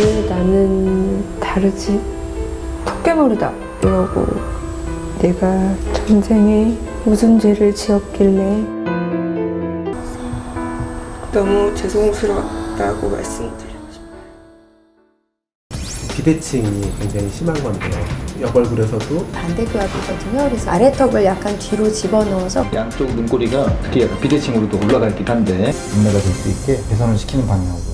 왜 나는 다르지? 토끼머리다 이러고 내가 전생에 무슨 죄를 지었길래 너무 죄송스럽다고 말씀드리고 싶어요. 비대칭이 굉장히 심한 건데요. 옆얼굴에서도 반대교합이거든요. 그래서 아래턱을 약간 뒤로 집어넣어서 양쪽 눈꼬리가 특히 약간 비대칭으로도 올라가 있긴 한데 눈매가 될 수 있게 개선을 시키는 방향으로